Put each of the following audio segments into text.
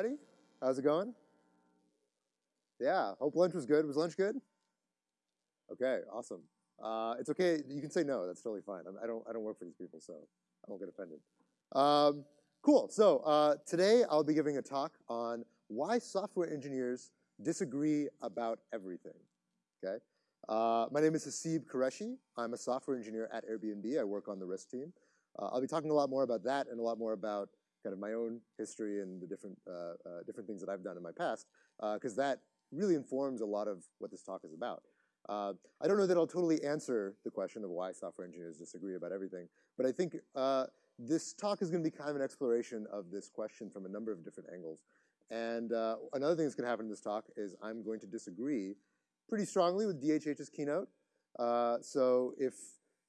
everybody. How's it going? Yeah, hope lunch was good. Was lunch good? Okay, awesome. Uh, it's okay. You can say no. That's totally fine. I'm, I don't, I don't work for these people, so I won't get offended. Um, cool. So uh, today I'll be giving a talk on why software engineers disagree about everything. Okay. Uh, my name is Haseeb Qureshi. I'm a software engineer at Airbnb. I work on the risk team. Uh, I'll be talking a lot more about that and a lot more about kind of my own history and the different uh, uh, different things that I've done in my past, because uh, that really informs a lot of what this talk is about. Uh, I don't know that I'll totally answer the question of why software engineers disagree about everything, but I think uh, this talk is going to be kind of an exploration of this question from a number of different angles. And uh, another thing that's going to happen in this talk is I'm going to disagree pretty strongly with DHH's keynote. Uh, so if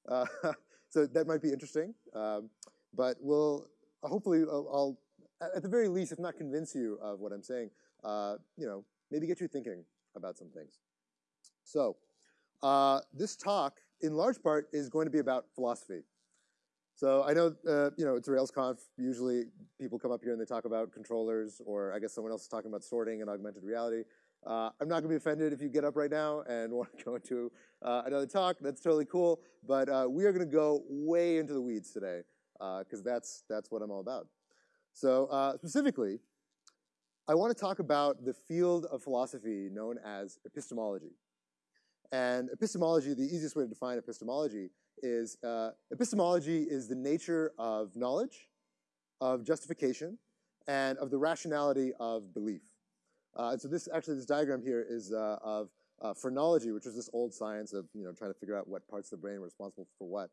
so, that might be interesting. Um, but we'll hopefully I'll, I'll, at the very least, if not convince you of what I'm saying, uh, you know, maybe get you thinking about some things. So uh, this talk, in large part, is going to be about philosophy. So I know, uh, you know, it's RailsConf. Usually people come up here and they talk about controllers, or I guess someone else is talking about sorting and augmented reality. Uh, I'm not going to be offended if you get up right now and want to go into uh, another talk. That's totally cool. But uh, we are going to go way into the weeds today because uh, that's, that's what I'm all about. So uh, specifically, I want to talk about the field of philosophy known as epistemology. And epistemology, the easiest way to define epistemology is uh, epistemology is the nature of knowledge, of justification, and of the rationality of belief. Uh, and so this actually this diagram here is uh, of uh, phrenology, which was this old science of you know trying to figure out what parts of the brain were responsible for what,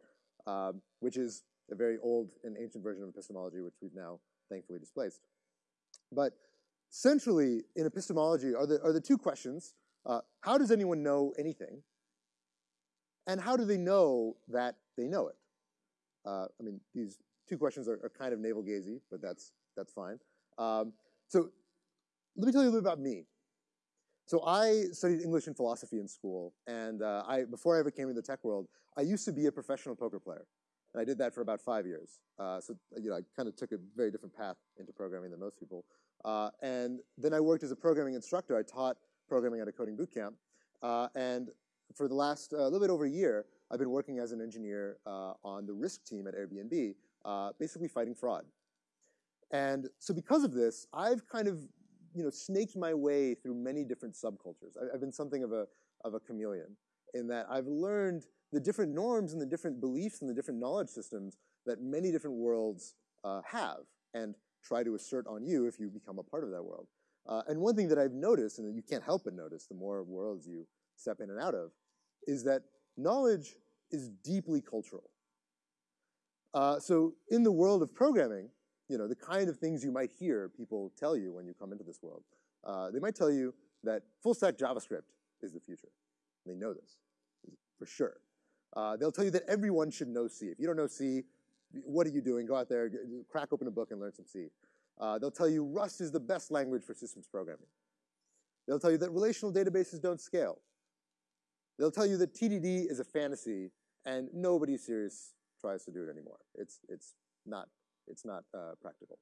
um, which is a very old and ancient version of epistemology, which we've now thankfully displaced. But centrally in epistemology are the, are the two questions. Uh, how does anyone know anything? And how do they know that they know it? Uh, I mean, these two questions are, are kind of navel-gazy, but that's, that's fine. Um, so let me tell you a little bit about me. So I studied English and philosophy in school, and uh, I, before I ever came into the tech world, I used to be a professional poker player. And I did that for about five years. Uh, so you know, I kind of took a very different path into programming than most people. Uh, and then I worked as a programming instructor. I taught programming at a coding boot camp. Uh, and for the last, a uh, little bit over a year, I've been working as an engineer uh, on the risk team at Airbnb, uh, basically fighting fraud. And so because of this, I've kind of you know, snaked my way through many different subcultures. I, have been something of a, of a chameleon in that I've learned the different norms and the different beliefs and the different knowledge systems that many different worlds uh, have and try to assert on you if you become a part of that world. Uh, and one thing that I've noticed, and that you can't help but notice the more worlds you step in and out of, is that knowledge is deeply cultural. Uh, so in the world of programming, you know, the kind of things you might hear people tell you when you come into this world. Uh, they might tell you that full stack JavaScript is the future. They know this for sure. Uh, they'll tell you that everyone should know C. If you don't know C, what are you doing? Go out there, crack open a book and learn some C. Uh, they'll tell you Rust is the best language for systems programming. They'll tell you that relational databases don't scale. They'll tell you that TDD is a fantasy and nobody serious tries to do it anymore. It's, it's not it's not uh, practical.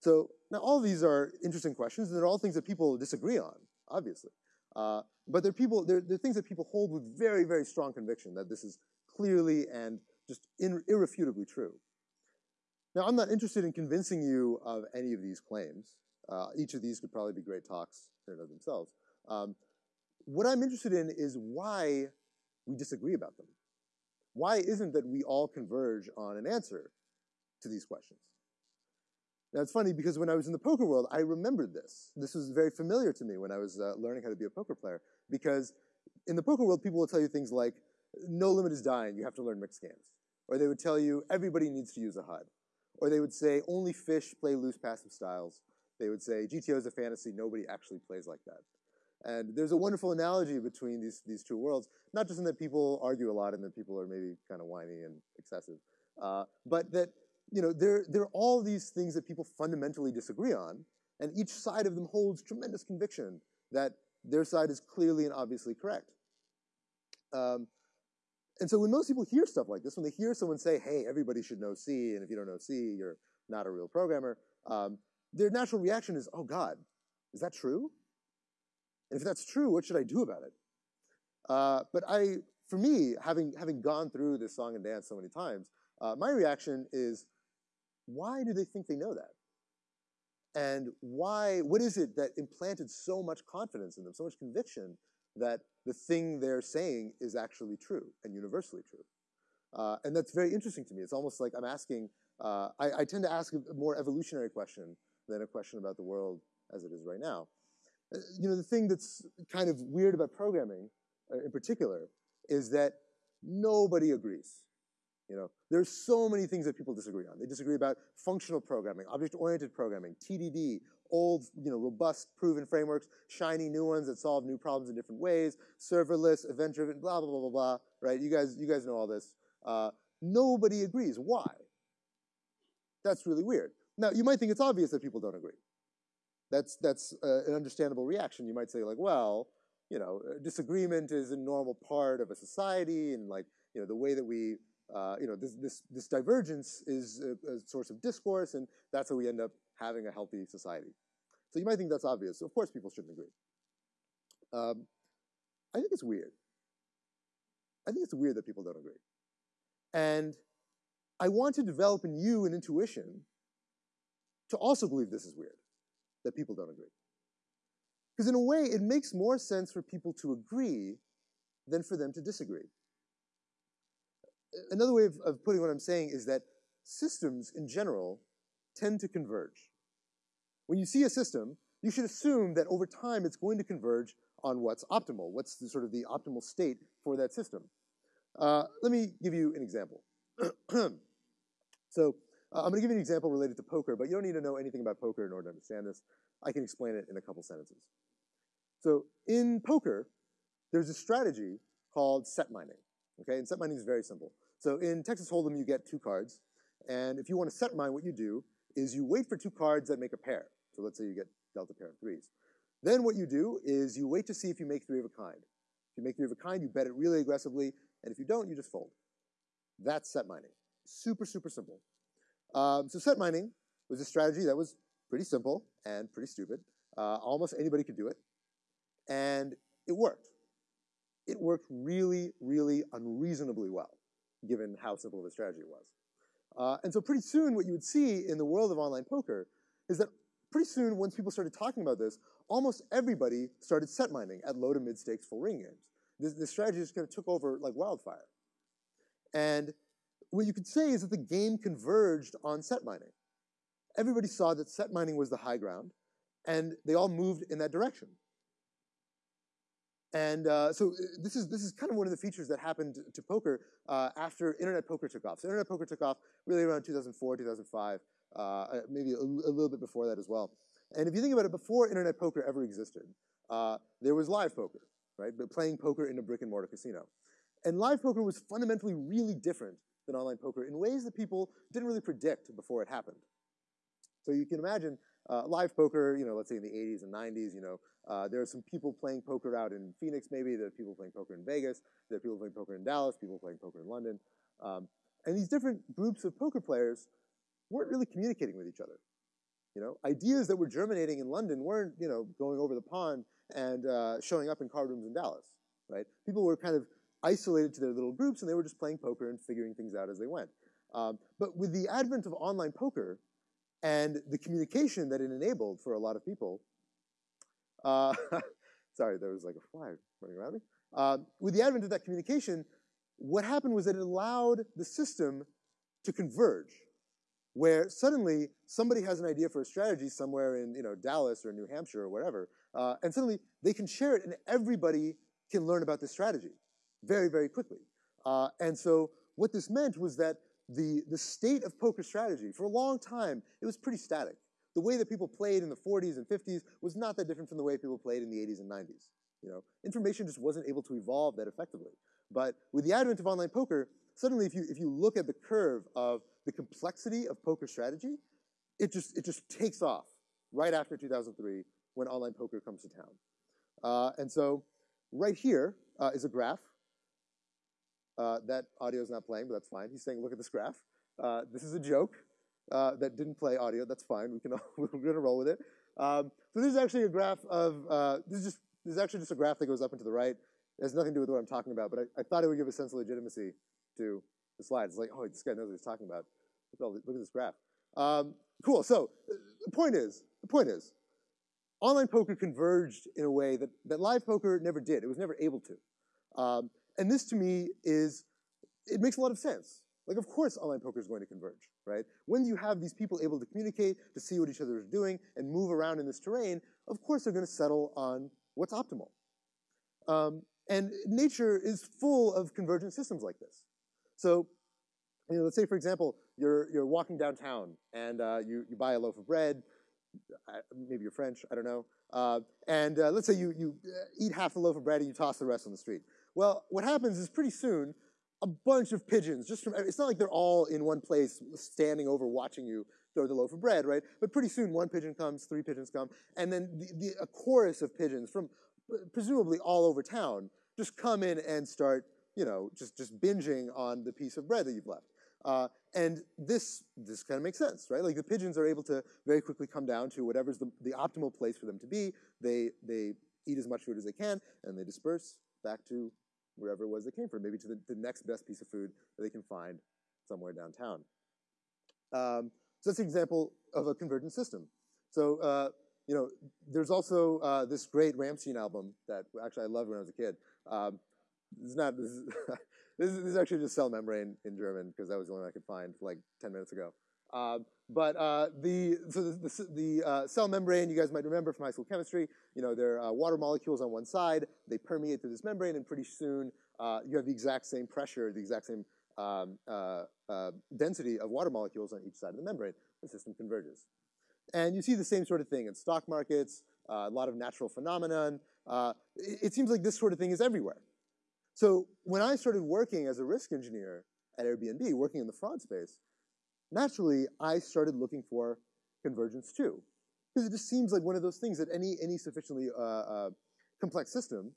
So now all these are interesting questions, and they're all things that people disagree on, obviously. Uh, but they're people, they're, they're things that people hold with very, very strong conviction that this is clearly and just in, irrefutably true. Now, I'm not interested in convincing you of any of these claims. Uh, each of these could probably be great talks in and of themselves. Um, what I'm interested in is why we disagree about them. Why isn't that we all converge on an answer to these questions. Now it's funny because when I was in the poker world, I remembered this. This was very familiar to me when I was uh, learning how to be a poker player because in the poker world, people will tell you things like, no limit is dying, you have to learn mixed games. Or they would tell you, everybody needs to use a HUD. Or they would say, only fish play loose passive styles. They would say, GTO is a fantasy, nobody actually plays like that. And there's a wonderful analogy between these, these two worlds, not just in that people argue a lot and that people are maybe kind of whiny and excessive, uh, but that you know, there, there are all these things that people fundamentally disagree on, and each side of them holds tremendous conviction that their side is clearly and obviously correct. Um, and so when most people hear stuff like this, when they hear someone say, hey, everybody should know C, and if you don't know C, you're not a real programmer, um, their natural reaction is, oh God, is that true? And if that's true, what should I do about it? Uh, but I, for me, having, having gone through this song and dance so many times, uh, my reaction is, why do they think they know that? And why, what is it that implanted so much confidence in them, so much conviction that the thing they're saying is actually true and universally true? Uh, and that's very interesting to me. It's almost like I'm asking, uh, I, I, tend to ask a more evolutionary question than a question about the world as it is right now. Uh, you know, the thing that's kind of weird about programming uh, in particular is that nobody agrees. You know, there's so many things that people disagree on. They disagree about functional programming, object-oriented programming, TDD, old, you know, robust, proven frameworks, shiny new ones that solve new problems in different ways, serverless, event-driven, blah, blah, blah, blah, blah, right? You guys, you guys know all this. Uh, nobody agrees. Why? That's really weird. Now, you might think it's obvious that people don't agree. That's, that's uh, an understandable reaction. You might say, like, well, you know, disagreement is a normal part of a society, and like, you know, the way that we uh, you know, this, this, this divergence is a, a, source of discourse, and that's how we end up having a healthy society. So you might think that's obvious. Of course people shouldn't agree. Um, I think it's weird. I think it's weird that people don't agree. And I want to develop in you an intuition to also believe this is weird, that people don't agree. Because in a way, it makes more sense for people to agree than for them to disagree another way of, of putting what I'm saying is that systems in general tend to converge. When you see a system, you should assume that over time it's going to converge on what's optimal, what's the, sort of the optimal state for that system. Uh, let me give you an example. so uh, I'm going to give you an example related to poker, but you don't need to know anything about poker in order to understand this. I can explain it in a couple sentences. So in poker, there's a strategy called set mining. Okay, and set mining is very simple. So in Texas Hold'em, you get two cards, and if you want to set mine, what you do is you wait for two cards that make a pair. So let's say you get dealt a pair of threes. Then what you do is you wait to see if you make three of a kind. If you make three of a kind, you bet it really aggressively, and if you don't, you just fold. That's set mining. Super, super simple. Um, so set mining was a strategy that was pretty simple and pretty stupid. Uh, almost anybody could do it, and it worked it worked really, really unreasonably well, given how simple of a strategy it was. Uh, and so pretty soon what you would see in the world of online poker is that pretty soon once people started talking about this, almost everybody started set mining at low to mid stakes full ring games. This, this strategy just kind of took over like wildfire. And what you could say is that the game converged on set mining. Everybody saw that set mining was the high ground, and they all moved in that direction. And uh, so uh, this is this is kind of one of the features that happened to poker uh, after internet poker took off. So internet poker took off really around 2004, 2005, uh, uh, maybe a, a, little bit before that as well. And if you think about it, before internet poker ever existed, uh, there was live poker, right? But playing poker in a brick and mortar casino. And live poker was fundamentally really different than online poker in ways that people didn't really predict before it happened. So you can imagine live poker, you know, let's say in the 80s and 90s, you know, uh, there are some people playing poker out in Phoenix maybe, there are people playing poker in Vegas, there are people playing poker in Dallas, people playing poker in London. Um, and these different groups of poker players weren't really communicating with each other. You know, ideas that were germinating in London weren't, you know, going over the pond and uh, showing up in card rooms in Dallas, right? People were kind of isolated to their little groups and they were just playing poker and figuring things out as they went. Um, but with the advent of online poker, and the communication that it enabled for a lot of people. Uh, sorry, there was like a fly running around me. Uh, with the advent of that communication, what happened was that it allowed the system to converge, where suddenly somebody has an idea for a strategy somewhere in you know Dallas or New Hampshire or whatever, uh, and suddenly they can share it, and everybody can learn about this strategy very, very quickly. Uh, and so what this meant was that the, the state of poker strategy, for a long time, it was pretty static. The way that people played in the 40s and 50s was not that different from the way people played in the 80s and 90s. You know, information just wasn't able to evolve that effectively. But with the advent of online poker, suddenly if you, if you look at the curve of the complexity of poker strategy, it just, it just takes off right after 2003 when online poker comes to town. Uh, and so right here uh, is a graph uh, that audio is not playing, but that's fine. He's saying, look at this graph. Uh, this is a joke. Uh, that didn't play audio. That's fine. We can we're gonna roll with it. Um, so this is actually a graph of uh, this is just this is actually just a graph that goes up and to the right. It has nothing to do with what I'm talking about, but I, I thought it would give a sense of legitimacy to the slide. It's like, oh, this guy knows what he's talking about. Look at, look at this graph. Um, cool. So the point is, the point is, online poker converged in a way that, that live poker never did. It was never able to. Um, and this to me is, it makes a lot of sense. Like, of course, online poker is going to converge, right? When you have these people able to communicate, to see what each other is doing, and move around in this terrain, of course they're going to settle on what's optimal. Um, and nature is full of convergent systems like this. So, you know, let's say, for example, you're, you're walking downtown and uh, you, you buy a loaf of bread, maybe you're French, I don't know, uh, and uh, let's say you, you uh, eat half the loaf of bread and you toss the rest on the street. Well, what happens is pretty soon, a bunch of pigeons, just from, it's not like they're all in one place standing over watching you throw the loaf of bread, right? But pretty soon one pigeon comes, three pigeons come, and then the, the, a chorus of pigeons from presumably all over town just come in and start, you know, just, just binging on the piece of bread that you've left. Uh, and this, this kind of makes sense, right? Like the pigeons are able to very quickly come down to whatever's the, the optimal place for them to be. They, they eat as much food as they can, and they disperse back to wherever it was they came from, maybe to the, the next best piece of food that they can find somewhere downtown. Um, so that's an example of a convergent system. So, uh, you know, there's also uh, this great Rammstein album that actually I loved when I was a kid. Um, this is not, this is, this is, this is actually just cell membrane in German because that was the only one I could find like 10 minutes ago. Uh, but uh, the so the, the, the uh, cell membrane, you guys might remember from high school chemistry. You know, there are water molecules on one side. They permeate through this membrane, and pretty soon uh, you have the exact same pressure, the exact same um, uh, uh, density of water molecules on each side of the membrane. The system converges, and you see the same sort of thing in stock markets. a lot of natural phenomenon. It, it seems like this sort of thing is everywhere. So when I started working as a risk engineer at Airbnb, working in the fraud space, naturally, I started looking for convergence too. Because it just seems like one of those things that any, any sufficiently uh, uh, complex system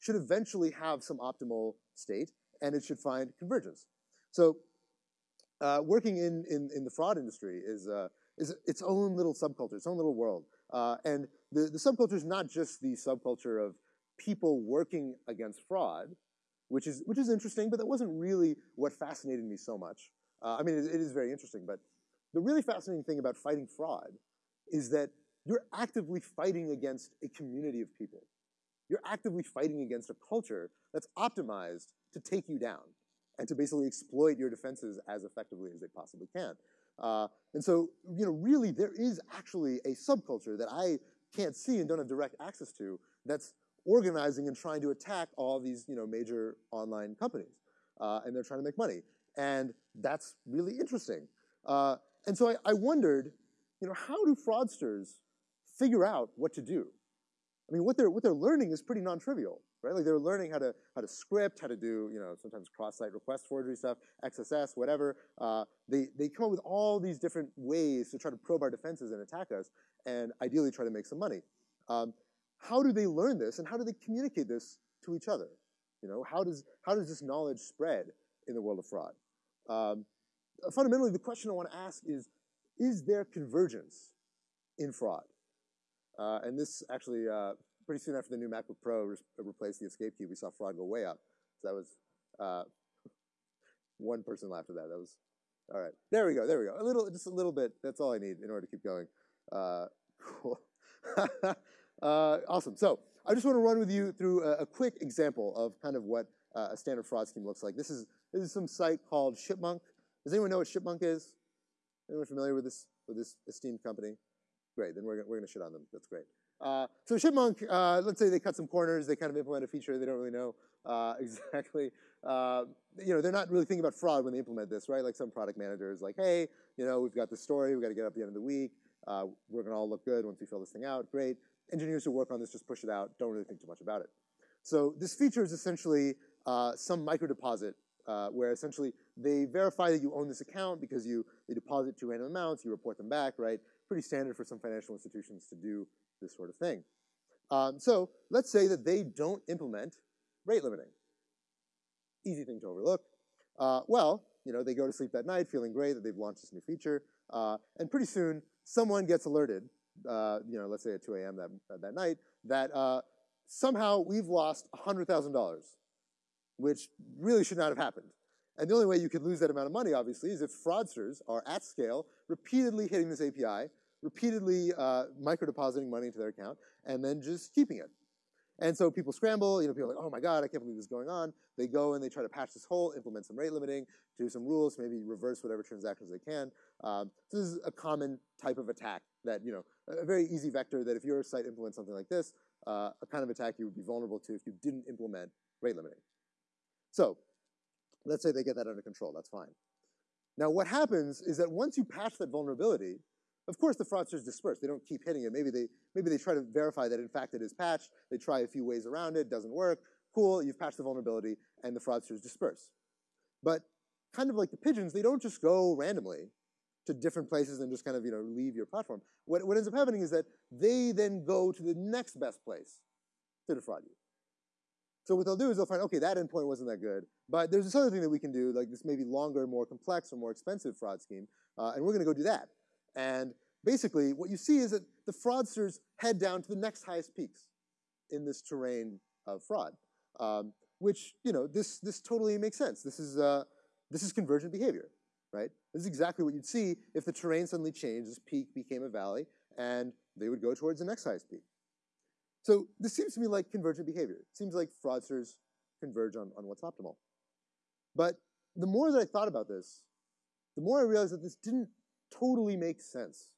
should eventually have some optimal state, and it should find convergence. So uh, working in, in, in, the fraud industry is, uh, is its own little subculture, its own little world. Uh, and the, the subculture is not just the subculture of people working against fraud, which is, which is interesting, but that wasn't really what fascinated me so much. Uh, I mean, it, it is very interesting, but the really fascinating thing about fighting fraud is that you're actively fighting against a community of people. You're actively fighting against a culture that's optimized to take you down and to basically exploit your defenses as effectively as they possibly can. Uh, and so, you know, really there is actually a subculture that I can't see and don't have direct access to that's organizing and trying to attack all these, you know, major online companies. Uh, and they're trying to make money. And that's really interesting. Uh, and so I, I, wondered, you know, how do fraudsters figure out what to do? I mean, what they're, what they're learning is pretty non-trivial, right? Like they're learning how to, how to script, how to do, you know, sometimes cross-site request forgery stuff, XSS, whatever. Uh, they, they come up with all these different ways to try to probe our defenses and attack us and ideally try to make some money. Um, how do they learn this and how do they communicate this to each other? You know, how does, how does this knowledge spread in the world of fraud? Um, fundamentally, the question I want to ask is, is there convergence in fraud? Uh, and this actually, uh, pretty soon after the new MacBook Pro re replaced the escape key, we saw fraud go way up. So that was, uh, one person laughed at that. That was, all right. There we go, there we go. A little, just a little bit, that's all I need in order to keep going. Uh, cool. Uh, awesome. So I just want to run with you through a, a quick example of kind of what uh, a standard fraud scheme looks like. This is this is some site called Shipmonk. Does anyone know what Shipmonk is? Anyone familiar with this with this esteemed company? Great, then we're, we're going to shit on them. That's great. Uh, so Shipmonk, uh, let's say they cut some corners, they kind of implement a feature, they don't really know uh, exactly. Uh, you know, they're not really thinking about fraud when they implement this, right? Like some product manager is like, hey, you know, we've got this story, we've got to get it up at the end of the week, uh, we're going to all look good once we fill this thing out, great. Engineers who work on this just push it out, don't really think too much about it. So this feature is essentially uh, some micro deposit uh, where essentially they verify that you own this account because you they deposit two random amounts, you report them back, right? Pretty standard for some financial institutions to do this sort of thing. Um, so let's say that they don't implement rate limiting. Easy thing to overlook. Uh, well, you know, they go to sleep that night feeling great that they've launched this new feature. Uh, and pretty soon, someone gets alerted, uh, you know, let's say at 2 a.m. that, that night, that uh, somehow we've lost $100,000, which really should not have happened. And the only way you could lose that amount of money, obviously, is if fraudsters are at scale, repeatedly hitting this API, repeatedly uh, micro-depositing money into their account, and then just keeping it. And so people scramble, you know, people are like, oh my God, I can't believe this is going on. They go and they try to patch this hole, implement some rate limiting, do some rules, maybe reverse whatever transactions they can. Um, so this is a common type of attack that, you know, a very easy vector that if your site implements something like this, uh, a kind of attack you would be vulnerable to if you didn't implement rate limiting. So let's say they get that under control, that's fine. Now what happens is that once you patch that vulnerability, of course, the fraudsters disperse. They don't keep hitting it. Maybe they, maybe they try to verify that, in fact, it is patched. They try a few ways around it. Doesn't work. Cool, you've patched the vulnerability, and the fraudsters disperse. But kind of like the pigeons, they don't just go randomly to different places and just kind of you know leave your platform. What, what ends up happening is that they then go to the next best place to defraud you. So what they'll do is they'll find, okay, that endpoint wasn't that good, but there's this other thing that we can do, like this maybe longer, more complex, or more expensive fraud scheme, uh, and we're going to go do that. And basically, what you see is that the fraudsters head down to the next highest peaks in this terrain of fraud, um, which, you know, this, this totally makes sense. This is, uh, this is convergent behavior, right? This is exactly what you'd see if the terrain suddenly changed, this peak became a valley, and they would go towards the next highest peak. So this seems to me like convergent behavior. It seems like fraudsters converge on, on what's optimal. But the more that I thought about this, the more I realized that this didn't totally make sense.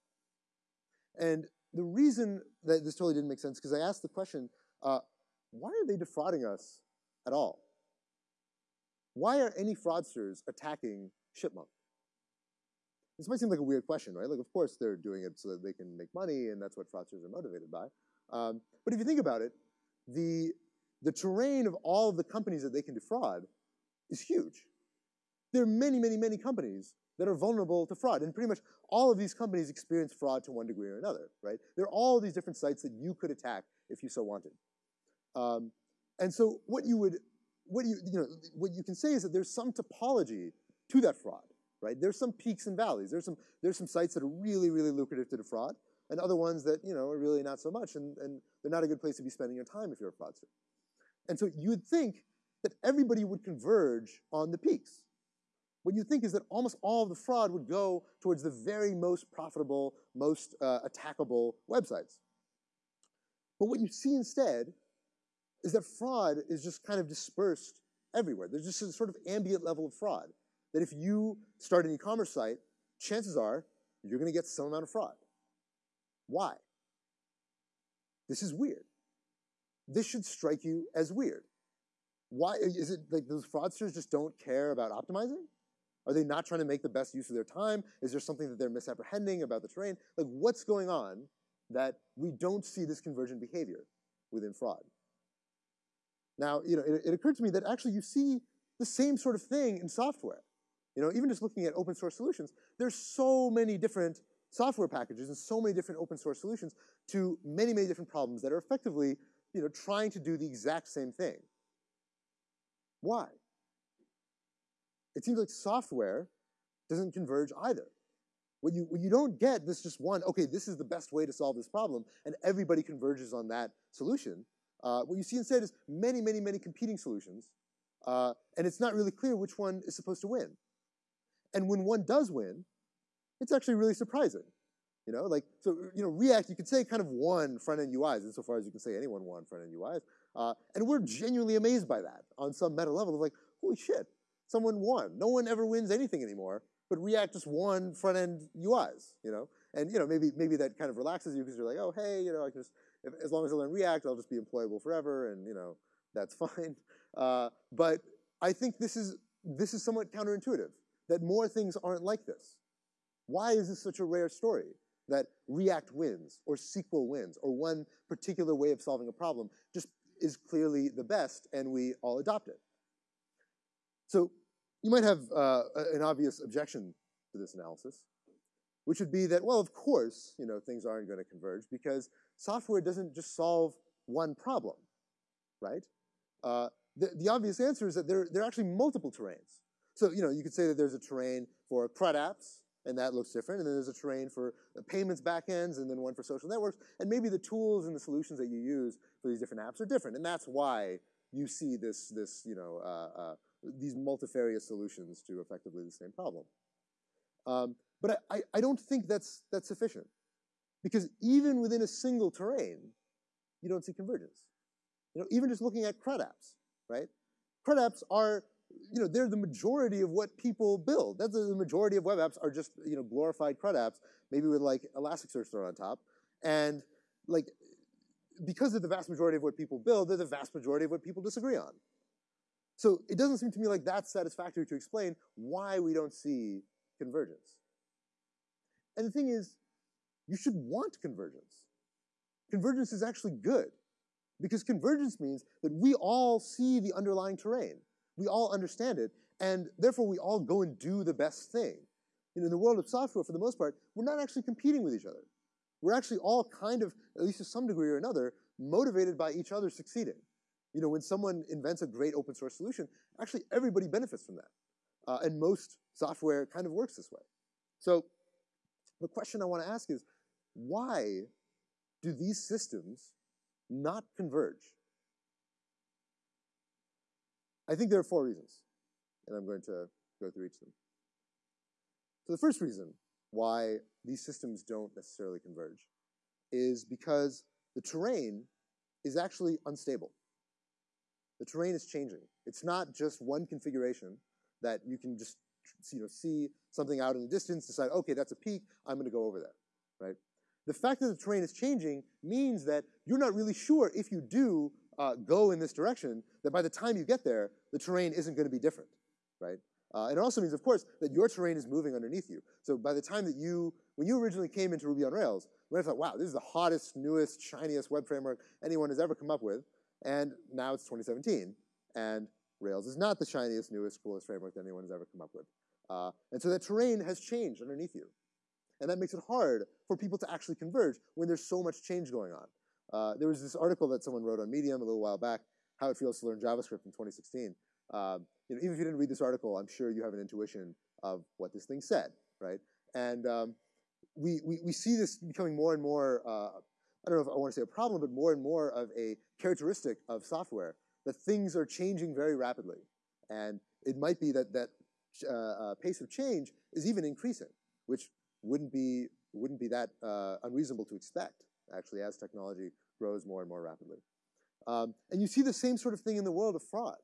And the reason that this totally didn't make sense, because I asked the question, uh, why are they defrauding us at all? Why are any fraudsters attacking Shipmonk? This might seem like a weird question, right? Like, of course, they're doing it so that they can make money, and that's what fraudsters are motivated by. Um, but if you think about it, the, the terrain of all of the companies that they can defraud is huge. There are many, many, many companies that are vulnerable to fraud. And pretty much all of these companies experience fraud to one degree or another, right? There are all these different sites that you could attack if you so wanted. Um, and so what you would, what you, you know, what you can say is that there's some topology to that fraud, right? There's some peaks and valleys. There's some, there's some sites that are really, really lucrative to defraud, and other ones that, you know, are really not so much, and, and they're not a good place to be spending your time if you're a fraudster. And so you would think that everybody would converge on the peaks, what you think is that almost all of the fraud would go towards the very most profitable, most uh, attackable websites. But what you see instead is that fraud is just kind of dispersed everywhere. There's just a sort of ambient level of fraud. That if you start an e-commerce site, chances are you're going to get some amount of fraud. Why? This is weird. This should strike you as weird. Why is it like those fraudsters just don't care about optimizing? Are they not trying to make the best use of their time? Is there something that they're misapprehending about the terrain? Like, what's going on that we don't see this convergent behavior within fraud? Now, you know, it, it occurred to me that actually you see the same sort of thing in software. You know, even just looking at open source solutions, there's so many different software packages and so many different open source solutions to many, many different problems that are effectively, you know, trying to do the exact same thing. Why? it seems like software doesn't converge either. What you, what you don't get this just one, okay, this is the best way to solve this problem, and everybody converges on that solution. Uh, what you see instead is many, many, many competing solutions, uh, and it's not really clear which one is supposed to win. And when one does win, it's actually really surprising. You know, like, so, you know, React, you could say kind of won front-end UIs, insofar as you can say anyone won front-end UIs. Uh, and we're genuinely amazed by that on some meta level of like, holy shit, someone won. No one ever wins anything anymore, but React just won front-end UIs, you know? And, you know, maybe, maybe that kind of relaxes you because you're like, oh, hey, you know, I can just, if, as long as I learn React, I'll just be employable forever, and, you know, that's fine. Uh, but I think this is, this is somewhat counterintuitive, that more things aren't like this. Why is this such a rare story? That React wins, or SQL wins, or one particular way of solving a problem just is clearly the best, and we all adopt it. So you might have uh, an obvious objection to this analysis, which would be that, well, of course, you know, things aren't going to converge because software doesn't just solve one problem, right? Uh, the, the obvious answer is that there, there are actually multiple terrains. So, you know, you could say that there's a terrain for CRUD apps and that looks different. And then there's a terrain for payments backends, and then one for social networks. And maybe the tools and the solutions that you use for these different apps are different. And that's why you see this, this you know, uh, uh, these multifarious solutions to effectively the same problem. Um, but I, I don't think that's, that's sufficient. Because even within a single terrain, you don't see convergence. You know, even just looking at CRUD apps, right? CRUD apps are, you know, they're the majority of what people build. That's the majority of web apps are just, you know, glorified CRUD apps, maybe with like Elasticsearch thrown on top. And like, because they're the vast majority of what people build, they're the vast majority of what people disagree on. So it doesn't seem to me like that's satisfactory to explain why we don't see convergence. And the thing is, you should want convergence. Convergence is actually good because convergence means that we all see the underlying terrain. We all understand it, and therefore we all go and do the best thing. In the world of software, for the most part, we're not actually competing with each other. We're actually all kind of, at least to some degree or another, motivated by each other succeeding. You know, when someone invents a great open source solution, actually everybody benefits from that. Uh, and most software kind of works this way. So the question I want to ask is, why do these systems not converge? I think there are four reasons, and I'm going to go through each of them. So the first reason why these systems don't necessarily converge is because the terrain is actually unstable. The terrain is changing. It's not just one configuration that you can just you know, see something out in the distance, decide, okay, that's a peak, I'm going to go over there, right? The fact that the terrain is changing means that you're not really sure if you do uh, go in this direction, that by the time you get there, the terrain isn't going to be different, right? Uh, it also means, of course, that your terrain is moving underneath you. So by the time that you, when you originally came into Ruby on Rails, you might have thought, wow, this is the hottest, newest, shiniest web framework anyone has ever come up with. And now it's 2017, and Rails is not the shiniest, newest, coolest framework that anyone has ever come up with. Uh, and so that terrain has changed underneath you. And that makes it hard for people to actually converge when there's so much change going on. Uh, there was this article that someone wrote on Medium a little while back, How It Feels to Learn JavaScript in 2016. Uh, you know, even if you didn't read this article, I'm sure you have an intuition of what this thing said, right? And um, we, we, we see this becoming more and more, uh, I don't know if I want to say a problem, but more and more of a characteristic of software, that things are changing very rapidly. And it might be that that uh, uh, pace of change is even increasing, which wouldn't be, wouldn't be that uh, unreasonable to expect, actually, as technology grows more and more rapidly. Um, and you see the same sort of thing in the world of fraud.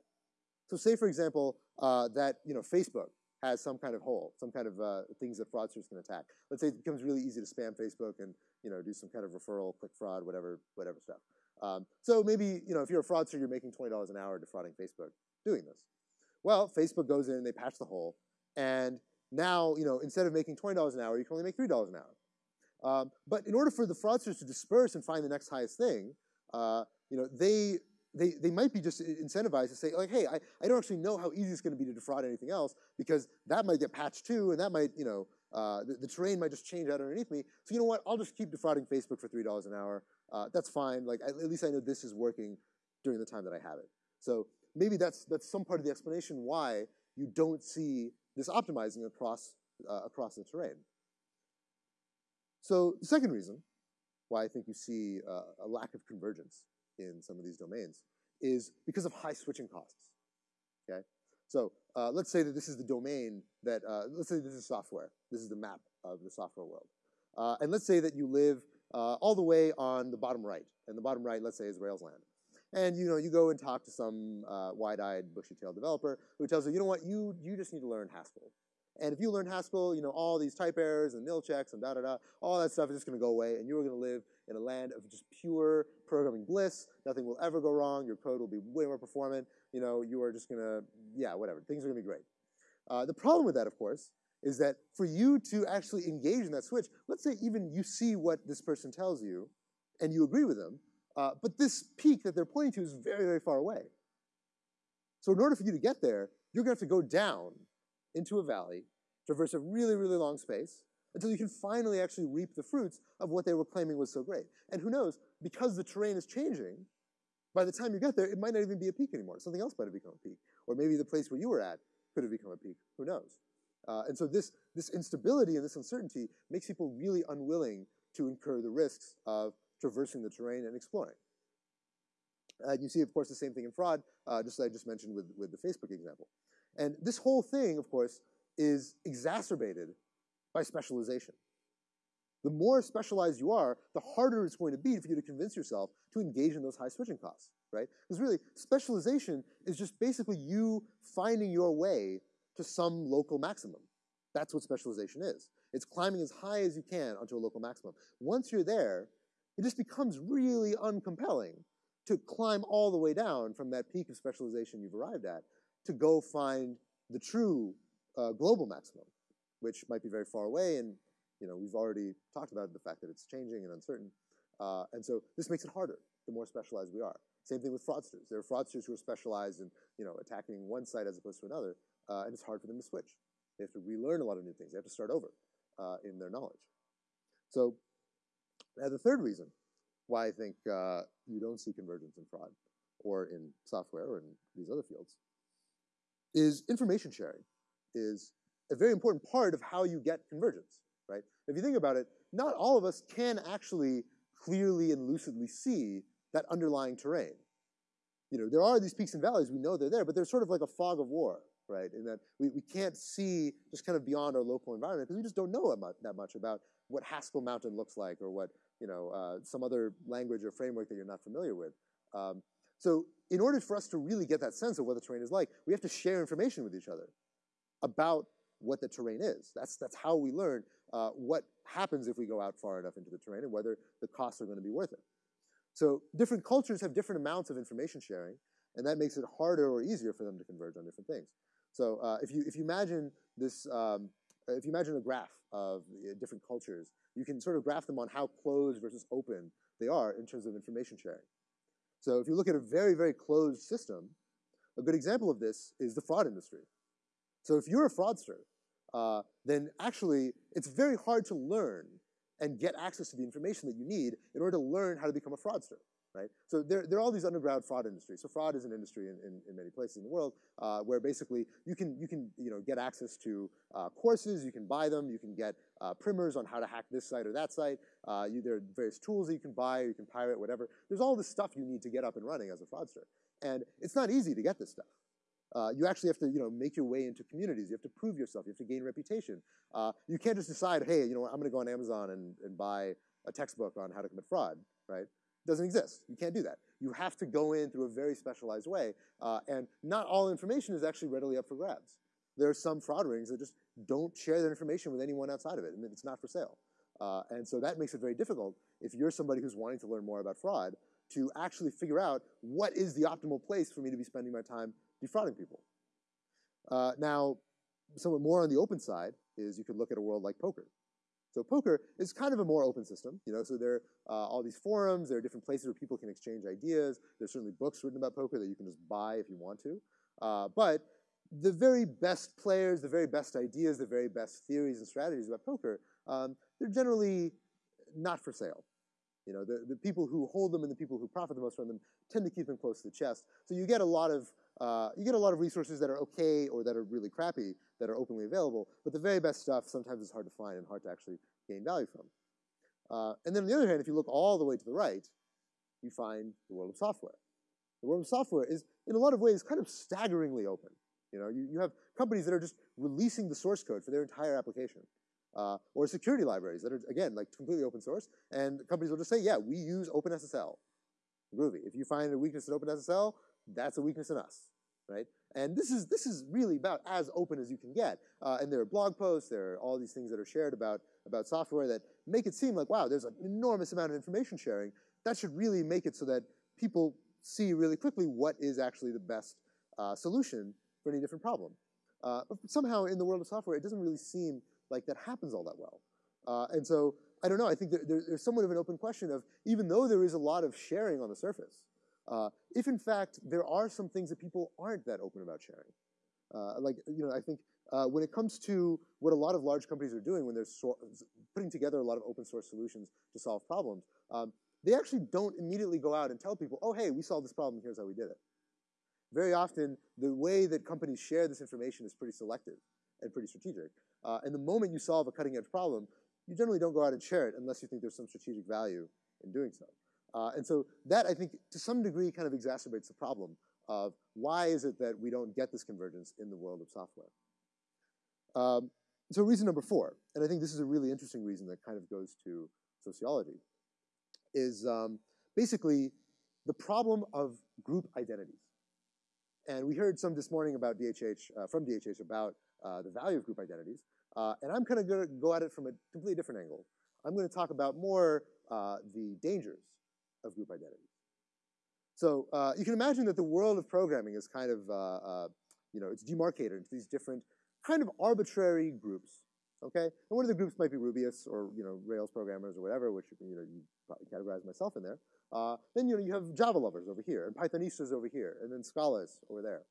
So say, for example, uh, that you know Facebook has some kind of hole, some kind of uh, things that fraudsters can attack. Let's say it becomes really easy to spam Facebook and you know do some kind of referral, click fraud, whatever, whatever stuff. Um, so maybe you know if you're a fraudster, you're making twenty dollars an hour defrauding Facebook doing this. Well, Facebook goes in and they patch the hole, and now, you know, instead of making $20 an hour, you can only make $3 an hour. Um, but in order for the fraudsters to disperse and find the next highest thing, uh, you know, they, they, they might be just incentivized to say, like, hey, I, I don't actually know how easy it's going to be to defraud anything else because that might get patched too, and that might, you know, uh, the, the, terrain might just change out underneath me. So you know what? I'll just keep defrauding Facebook for $3 an hour. Uh, that's fine. Like, at least I know this is working during the time that I have it. So maybe that's, that's some part of the explanation why you don't see this optimizing across, uh, across the terrain. So the second reason why I think you see uh, a lack of convergence in some of these domains is because of high switching costs, okay? So uh, let's say that this is the domain that, uh, let's say this is software. This is the map of the software world. Uh, and let's say that you live uh, all the way on the bottom right. And the bottom right, let's say, is Rails land. And you know, you go and talk to some uh, wide-eyed, bushy-tailed developer who tells you, you know what, you you just need to learn Haskell. And if you learn Haskell, you know, all these type errors and nil checks and da da da, all that stuff is just going to go away, and you're going to live in a land of just pure programming bliss. Nothing will ever go wrong. Your code will be way more performant. You know, you are just going to, yeah, whatever. Things are going to be great. Uh, the problem with that, of course, is that for you to actually engage in that switch, let's say even you see what this person tells you, and you agree with them, uh, but this peak that they're pointing to is very, very far away. So in order for you to get there, you're going to have to go down into a valley, traverse a really, really long space, until you can finally actually reap the fruits of what they were claiming was so great. And who knows, because the terrain is changing, by the time you get there, it might not even be a peak anymore. Something else might have become a peak. Or maybe the place where you were at could have become a peak. Who knows? Uh, and so this, this instability and this uncertainty makes people really unwilling to incur the risks of traversing the terrain and exploring. Uh, you see, of course, the same thing in fraud, uh, just as I just mentioned with, with the Facebook example. And this whole thing, of course, is exacerbated by specialization. The more specialized you are, the harder it's going to be for you to convince yourself to engage in those high switching costs, right? Because really, specialization is just basically you finding your way to some local maximum. That's what specialization is. It's climbing as high as you can onto a local maximum. Once you're there, it just becomes really uncompelling to climb all the way down from that peak of specialization you've arrived at to go find the true uh, global maximum, which might be very far away. And you know, we've already talked about the fact that it's changing and uncertain. Uh, and so this makes it harder the more specialized we are. Same thing with fraudsters. There are fraudsters who are specialized in you know, attacking one site as opposed to another, uh, and it's hard for them to switch. They have to relearn a lot of new things. They have to start over uh, in their knowledge. So now the third reason why I think uh, you don't see convergence in fraud or in software or in these other fields is information sharing is a very important part of how you get convergence, right? If you think about it, not all of us can actually clearly and lucidly see that underlying terrain. You know, there are these peaks and valleys, we know they're there, but they're sort of like a fog of war, right? In that we, we can't see just kind of beyond our local environment because we just don't know that much about what Haskell Mountain looks like or what, you know, uh, some other language or framework that you're not familiar with. Um, so in order for us to really get that sense of what the terrain is like, we have to share information with each other about what the terrain is. That's, that's how we learn uh, what happens if we go out far enough into the terrain and whether the costs are going to be worth it. So different cultures have different amounts of information sharing, and that makes it harder or easier for them to converge on different things. So uh, if, you, if you imagine this, um, if you imagine a graph of different cultures, you can sort of graph them on how closed versus open they are in terms of information sharing. So if you look at a very, very closed system, a good example of this is the fraud industry. So if you're a fraudster, uh, then actually it's very hard to learn and get access to the information that you need in order to learn how to become a fraudster right? So there, there are all these underground fraud industries. So fraud is an industry in, in, in many places in the world uh, where basically you can, you can you know, get access to uh, courses, you can buy them, you can get uh, primers on how to hack this site or that site. Uh, you, there are various tools that you can buy, you can pirate, whatever. There's all this stuff you need to get up and running as a fraudster. And it's not easy to get this stuff. Uh, you actually have to, you know, make your way into communities. You have to prove yourself. You have to gain reputation. Uh, you can't just decide, hey, you know, I'm going to go on Amazon and, and buy a textbook on how to commit fraud, right? doesn't exist. You can't do that. You have to go in through a very specialized way, uh, and not all information is actually readily up for grabs. There are some fraud rings that just don't share their information with anyone outside of it, and it's not for sale. Uh, and so that makes it very difficult if you're somebody who's wanting to learn more about fraud to actually figure out what is the optimal place for me to be spending my time defrauding people. Uh, now, somewhat more on the open side is you could look at a world like poker. So poker is kind of a more open system, you know. So there are uh, all these forums. There are different places where people can exchange ideas. There's certainly books written about poker that you can just buy if you want to. Uh, but the very best players, the very best ideas, the very best theories and strategies about poker, um, they're generally not for sale. You know, the, the people who hold them and the people who profit the most from them tend to keep them close to the chest. So you get a lot of uh, you get a lot of resources that are okay or that are really crappy that are openly available, but the very best stuff sometimes is hard to find and hard to actually gain value from. Uh, and then on the other hand, if you look all the way to the right, you find the world of software. The world of software is, in a lot of ways, kind of staggeringly open. You know, you, you have companies that are just releasing the source code for their entire application. Uh, or security libraries that are, again, like completely open source. And companies will just say, yeah, we use OpenSSL. Groovy. If you find a weakness in OpenSSL, that's a weakness in us, right? And this is, this is really about as open as you can get. Uh, and there are blog posts, there are all these things that are shared about, about software that make it seem like, wow, there's an enormous amount of information sharing. That should really make it so that people see really quickly what is actually the best uh, solution for any different problem. Uh, but somehow in the world of software, it doesn't really seem like that happens all that well. Uh, and so, I don't know, I think there, there's somewhat of an open question of, even though there is a lot of sharing on the surface, uh, if in fact there are some things that people aren't that open about sharing. Uh, like, you know, I think uh, when it comes to what a lot of large companies are doing when they're so putting together a lot of open source solutions to solve problems, um, they actually don't immediately go out and tell people, oh, hey, we solved this problem, here's how we did it. Very often, the way that companies share this information is pretty selective and pretty strategic. Uh, and the moment you solve a cutting edge problem, you generally don't go out and share it unless you think there's some strategic value in doing so. Uh, and so that, I think, to some degree kind of exacerbates the problem of why is it that we don't get this convergence in the world of software. Um, so reason number four, and I think this is a really interesting reason that kind of goes to sociology, is um, basically the problem of group identities. And we heard some this morning about DHH, uh, from DHH about uh, the value of group identities. Uh, and I'm kind of going to go at it from a completely different angle. I'm going to talk about more uh, the dangers of group identities. So uh, you can imagine that the world of programming is kind of, uh, you know, it's demarcated into these different kind of arbitrary groups, okay? And one of the groups might be Rubyists or, you know, Rails programmers or whatever, which, you know, you probably categorize myself in there. Uh, then, you know, you have Java lovers over here, and Pythonistas over here, and then Scholars over there.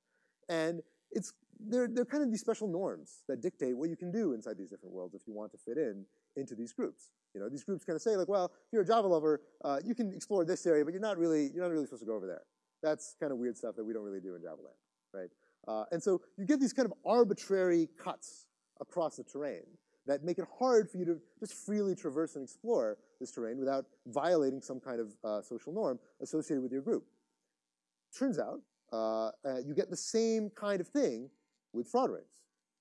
And it's, they're, they're kind of these special norms that dictate what you can do inside these different worlds if you want to fit in into these groups. You know, these groups kind of say like, well, if you're a Java lover, uh, you can explore this area, but you're not really, you're not really supposed to go over there. That's kind of weird stuff that we don't really do in Java land, right? Uh, and so you get these kind of arbitrary cuts across the terrain that make it hard for you to just freely traverse and explore this terrain without violating some kind of uh, social norm associated with your group. Turns out, uh, uh, you get the same kind of thing with fraud rings,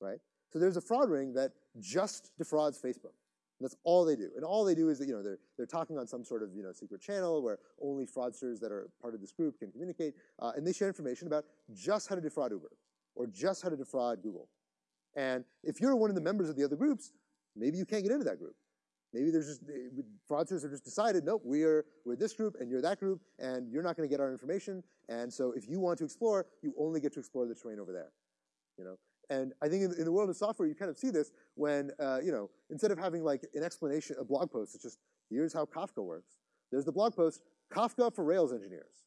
right? So there's a fraud ring that just defrauds Facebook. That's all they do. And all they do is that, you know, they're, they're talking on some sort of, you know, secret channel where only fraudsters that are part of this group can communicate. Uh, and they share information about just how to defraud Uber or just how to defraud Google. And if you're one of the members of the other groups, maybe you can't get into that group. Maybe there's just, fraudsters have just decided, nope, we're, we're this group and you're that group and you're not going to get our information. And so if you want to explore, you only get to explore the terrain over there, you know? And I think in, in, the world of software, you kind of see this when, uh, you know, instead of having like an explanation, a blog post, it's just, here's how Kafka works. There's the blog post, Kafka for Rails engineers,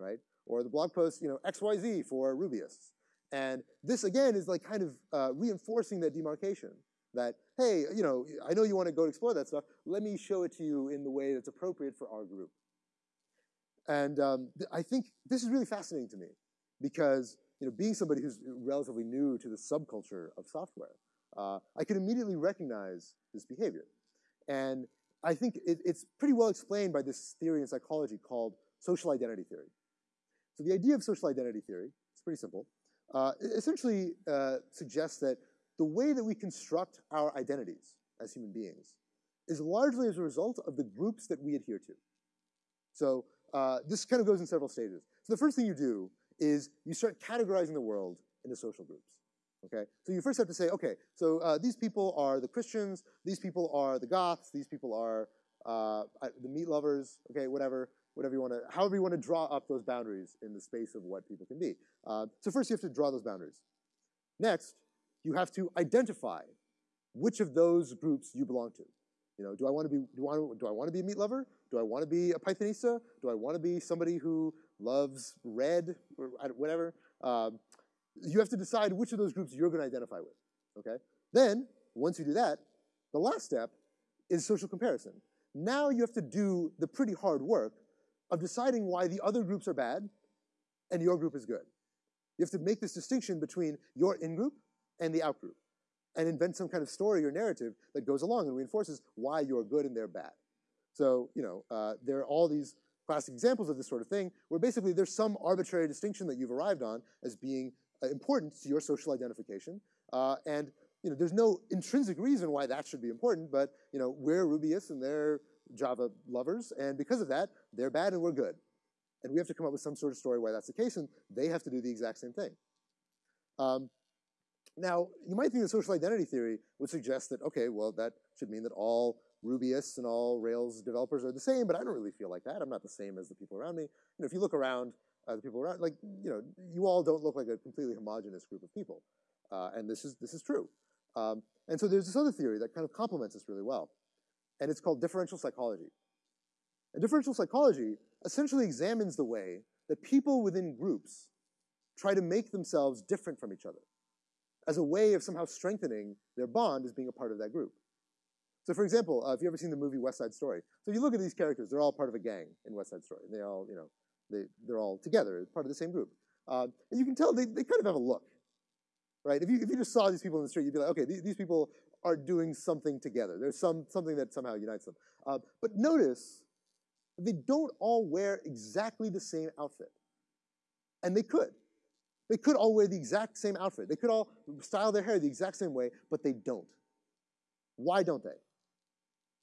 right? Or the blog post, you know, XYZ for Rubyists. And this, again, is like kind of uh, reinforcing that demarcation that, hey, you know, I know you want to go explore that stuff. Let me show it to you in the way that's appropriate for our group. And um, I think this is really fascinating to me because you know, being somebody who's relatively new to the subculture of software, uh, I could immediately recognize this behavior. And I think it, it's pretty well explained by this theory in psychology called social identity theory. So the idea of social identity theory, it's pretty simple, uh, essentially uh, suggests that the way that we construct our identities as human beings is largely as a result of the groups that we adhere to. So uh, this kind of goes in several stages. So the first thing you do is you start categorizing the world into social groups. Okay, so you first have to say, okay, so uh, these people are the Christians, these people are the Goths, these people are uh, the meat lovers, okay, whatever, whatever you want to, however you want to draw up those boundaries in the space of what people can be. Uh, so first you have to draw those boundaries. Next, you have to identify which of those groups you belong to. You know, do I want to be do I, do I want to be a meat lover? Do I want to be a Pythonista? Do I want to be somebody who loves red or whatever? Um, you have to decide which of those groups you're going to identify with. Okay. Then once you do that, the last step is social comparison. Now you have to do the pretty hard work of deciding why the other groups are bad and your group is good. You have to make this distinction between your in-group and the out-group and invent some kind of story or narrative that goes along and reinforces why you're good and they're bad. So, you know, uh, there are all these classic examples of this sort of thing where basically there's some arbitrary distinction that you've arrived on as being uh, important to your social identification. Uh, and, you know, there's no intrinsic reason why that should be important, but, you know, we're Rubyists and they're Java lovers, and because of that, they're bad and we're good. And we have to come up with some sort of story why that's the case, and they have to do the exact same thing. Um, now, you might think that social identity theory would suggest that, okay, well, that should mean that all Rubyists and all Rails developers are the same, but I don't really feel like that. I'm not the same as the people around me. You know, if you look around, uh, the people around, like, you know, you all don't look like a completely homogenous group of people. Uh, and this is, this is true. Um, and so there's this other theory that kind of complements this really well. And it's called differential psychology. And differential psychology essentially examines the way that people within groups try to make themselves different from each other as a way of somehow strengthening their bond as being a part of that group. So for example, uh, if you've ever seen the movie West Side Story, so if you look at these characters, they're all part of a gang in West Side Story. They all, you know, they, they're all together, part of the same group. Uh, and you can tell they, they kind of have a look. right? If you, if you just saw these people in the street, you'd be like, okay, these, these people are doing something together. There's some, something that somehow unites them. Uh, but notice, they don't all wear exactly the same outfit. And they could. They could all wear the exact same outfit. They could all style their hair the exact same way, but they don't. Why don't they?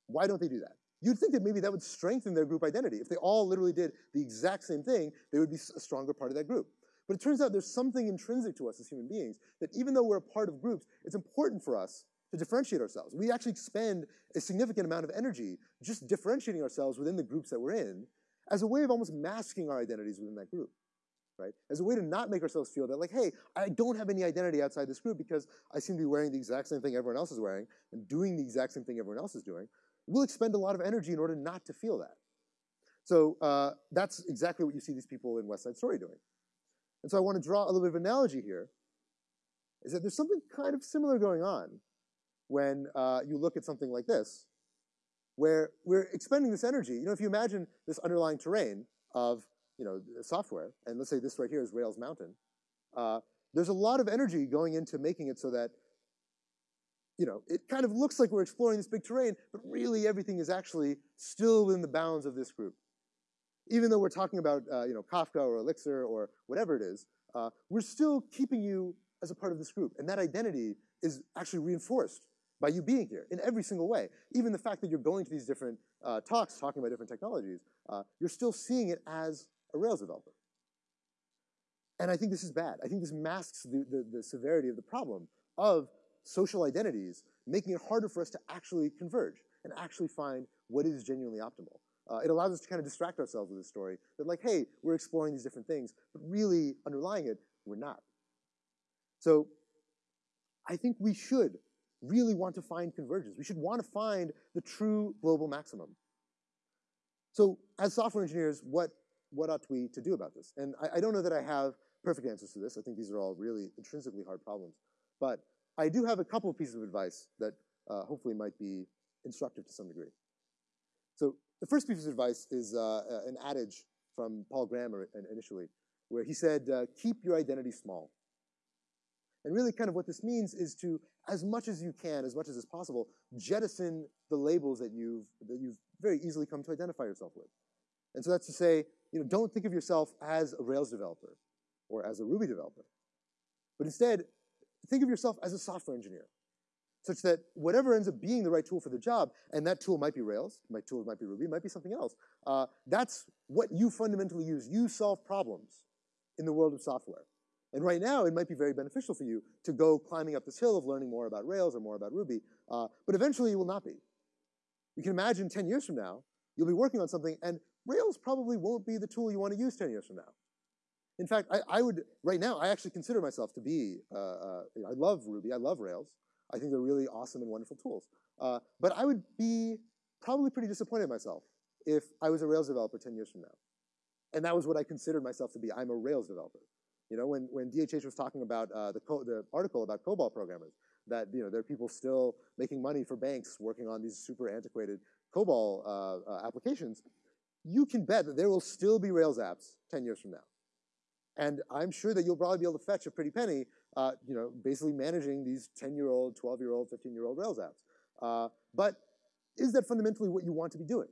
Why don't they do that? You'd think that maybe that would strengthen their group identity. If they all literally did the exact same thing, they would be a stronger part of that group. But it turns out there's something intrinsic to us as human beings that even though we're a part of groups, it's important for us to differentiate ourselves. We actually spend a significant amount of energy just differentiating ourselves within the groups that we're in as a way of almost masking our identities within that group, right? As a way to not make ourselves feel that like, hey, I don't have any identity outside this group because I seem to be wearing the exact same thing everyone else is wearing and doing the exact same thing everyone else is doing. We'll expend a lot of energy in order not to feel that. So uh, that's exactly what you see these people in West Side Story doing. And so I want to draw a little bit of analogy here, is that there's something kind of similar going on when uh, you look at something like this, where we're expending this energy. You know, if you imagine this underlying terrain of, you know, software, and let's say this right here is Rails Mountain, uh, there's a lot of energy going into making it so that, you know, it kind of looks like we're exploring this big terrain, but really everything is actually still within the bounds of this group even though we're talking about uh, you know Kafka or Elixir or whatever it is, uh, we're still keeping you as a part of this group, and that identity is actually reinforced by you being here in every single way. Even the fact that you're going to these different uh, talks talking about different technologies, uh, you're still seeing it as a Rails developer. And I think this is bad. I think this masks the, the, the severity of the problem of social identities, making it harder for us to actually converge and actually find what is genuinely optimal. Uh, it allows us to kind of distract ourselves with this story that like, hey, we're exploring these different things, but really underlying it, we're not. So I think we should really want to find convergence. We should want to find the true global maximum. So as software engineers, what, what ought we to do about this? And I, I don't know that I have perfect answers to this. I think these are all really intrinsically hard problems. But I do have a couple of pieces of advice that uh, hopefully might be instructive to some degree. So the first piece of advice is uh, uh, an adage from Paul Graham initially, where he said, uh, keep your identity small. And really kind of what this means is to, as much as you can, as much as is possible, jettison the labels that you've, that you've very easily come to identify yourself with. And so that's to say, you know, don't think of yourself as a Rails developer or as a Ruby developer. But instead, think of yourself as a software engineer such that whatever ends up being the right tool for the job, and that tool might be Rails, my tool might be Ruby, might be something else. Uh, that's what you fundamentally use. You solve problems in the world of software. And right now, it might be very beneficial for you to go climbing up this hill of learning more about Rails or more about Ruby, uh, but eventually you will not be. You can imagine 10 years from now, you'll be working on something, and Rails probably won't be the tool you want to use 10 years from now. In fact, I, I would, right now, I actually consider myself to be, uh, uh I love Ruby, I love Rails. I think they're really awesome and wonderful tools. Uh, but I would be probably pretty disappointed in myself if I was a Rails developer 10 years from now. And that was what I considered myself to be. I'm a Rails developer. You know, when, when DHH was talking about uh, the, the article about COBOL programmers, that, you know, there are people still making money for banks working on these super antiquated COBOL uh, uh, applications, you can bet that there will still be Rails apps 10 years from now. And I'm sure that you'll probably be able to fetch a pretty penny uh, you know, basically managing these 10-year-old, 12-year-old, 15-year-old Rails apps. Uh, but is that fundamentally what you want to be doing?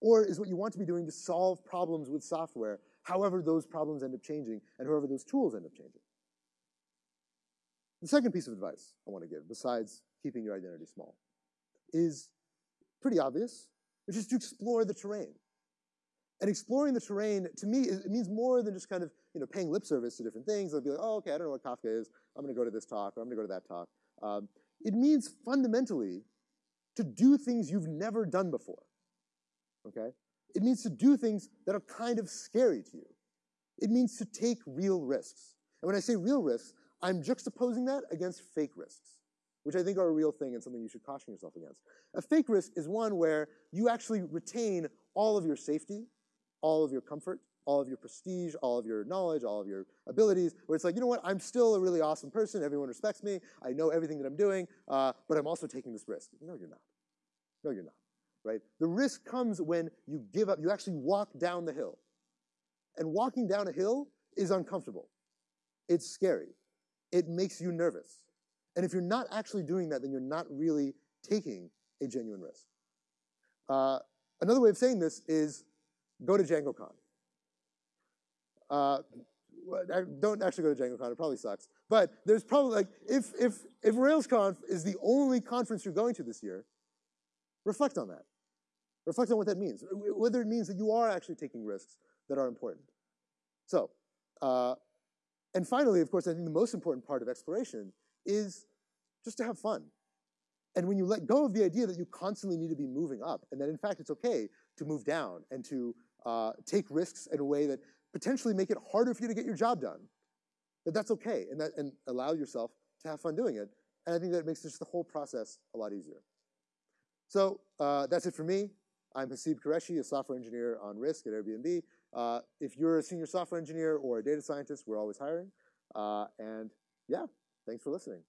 Or is what you want to be doing to solve problems with software, however those problems end up changing and however those tools end up changing? The second piece of advice I want to give, besides keeping your identity small, is pretty obvious, which is to explore the terrain. And exploring the terrain, to me, it means more than just kind of you know, paying lip service to different things. They'll be like, oh, okay, I don't know what Kafka is. I'm going to go to this talk, or I'm going to go to that talk. Um, it means fundamentally to do things you've never done before. Okay? It means to do things that are kind of scary to you. It means to take real risks. And when I say real risks, I'm juxtaposing that against fake risks, which I think are a real thing and something you should caution yourself against. A fake risk is one where you actually retain all of your safety, all of your comfort, all of your prestige, all of your knowledge, all of your abilities, where it's like, you know what, I'm still a really awesome person, everyone respects me, I know everything that I'm doing, uh, but I'm also taking this risk. No, you're not. No, you're not, right? The risk comes when you give up, you actually walk down the hill. And walking down a hill is uncomfortable. It's scary. it makes you nervous. And if you're not actually doing that, then you're not really taking a genuine risk. Uh, another way of saying this is go to DjangoCon. Uh, don't actually go to DjangoCon, it probably sucks. But there's probably like, if, if, if RailsConf is the only conference you're going to this year, reflect on that. Reflect on what that means, whether it means that you are actually taking risks that are important. So, uh, and finally, of course, I think the most important part of exploration is just to have fun. And when you let go of the idea that you constantly need to be moving up, and that in fact it's okay to move down and to uh, take risks in a way that potentially make it harder for you to get your job done, that that's okay, and, that, and allow yourself to have fun doing it. And I think that makes just the whole process a lot easier. So uh, that's it for me. I'm Haseeb Qureshi, a software engineer on risk at Airbnb. Uh, if you're a senior software engineer or a data scientist, we're always hiring. Uh, and yeah, thanks for listening.